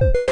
you